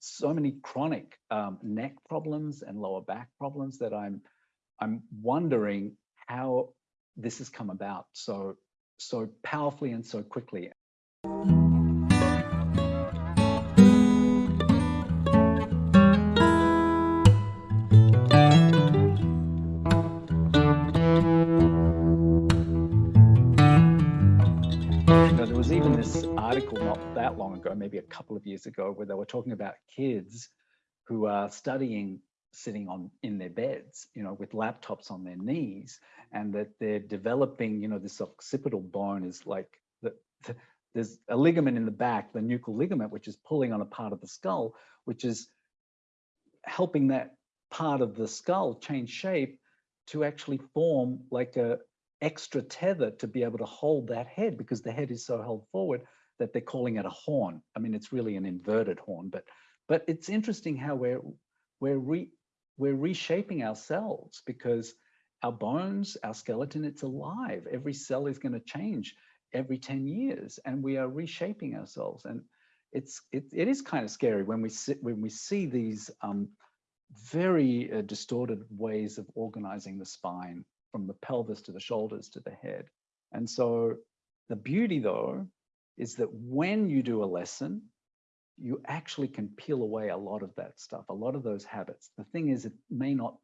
so many chronic um, neck problems and lower back problems that I'm I'm wondering how this has come about so so powerfully and so quickly. Article not that long ago, maybe a couple of years ago, where they were talking about kids who are studying sitting on in their beds, you know, with laptops on their knees, and that they're developing, you know, this occipital bone is like the, the there's a ligament in the back, the nuchal ligament, which is pulling on a part of the skull, which is helping that part of the skull change shape to actually form like a, extra tether to be able to hold that head because the head is so held forward that they're calling it a horn. I mean, it's really an inverted horn, but but it's interesting how we're we're re, we're reshaping ourselves because our bones, our skeleton, it's alive. Every cell is going to change every 10 years, and we are reshaping ourselves. And it's it, it is kind of scary when we sit when we see these um, very uh, distorted ways of organizing the spine from the pelvis to the shoulders to the head. And so the beauty though, is that when you do a lesson, you actually can peel away a lot of that stuff, a lot of those habits. The thing is, it may not,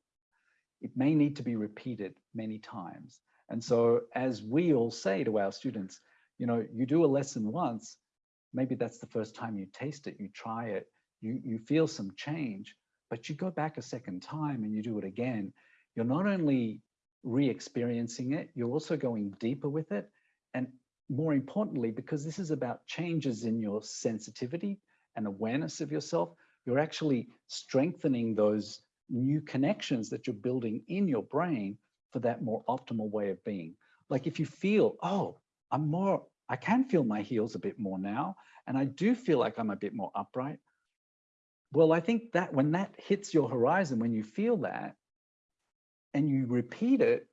it may need to be repeated many times. And so as we all say to our students, you know, you do a lesson once, maybe that's the first time you taste it, you try it, you, you feel some change, but you go back a second time and you do it again, you're not only re-experiencing it, you're also going deeper with it. And more importantly, because this is about changes in your sensitivity and awareness of yourself, you're actually strengthening those new connections that you're building in your brain for that more optimal way of being. Like if you feel, oh, I'm more, I can feel my heels a bit more now, and I do feel like I'm a bit more upright. Well, I think that when that hits your horizon, when you feel that, and you repeat it,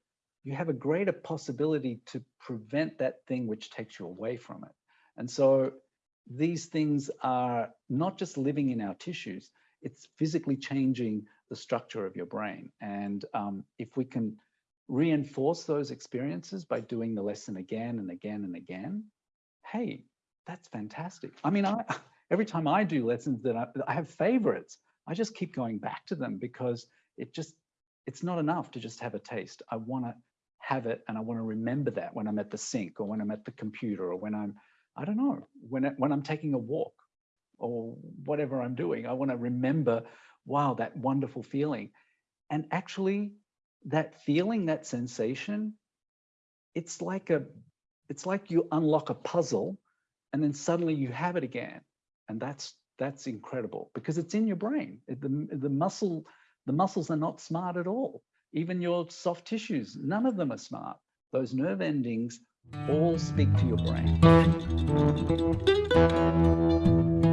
you have a greater possibility to prevent that thing which takes you away from it. And so these things are not just living in our tissues, it's physically changing the structure of your brain. And um, if we can reinforce those experiences by doing the lesson again and again and again, hey, that's fantastic. I mean, I, every time I do lessons that I, I have favorites, I just keep going back to them because it just it's not enough to just have a taste. I want to have it and I want to remember that when I'm at the sink or when I'm at the computer or when I'm, I don't know, when, when I'm taking a walk or whatever I'm doing. I want to remember, wow, that wonderful feeling. And actually that feeling, that sensation, it's like a, it's like you unlock a puzzle and then suddenly you have it again. And that's, that's incredible because it's in your brain. The, the muscle the muscles are not smart at all. Even your soft tissues, none of them are smart. Those nerve endings all speak to your brain.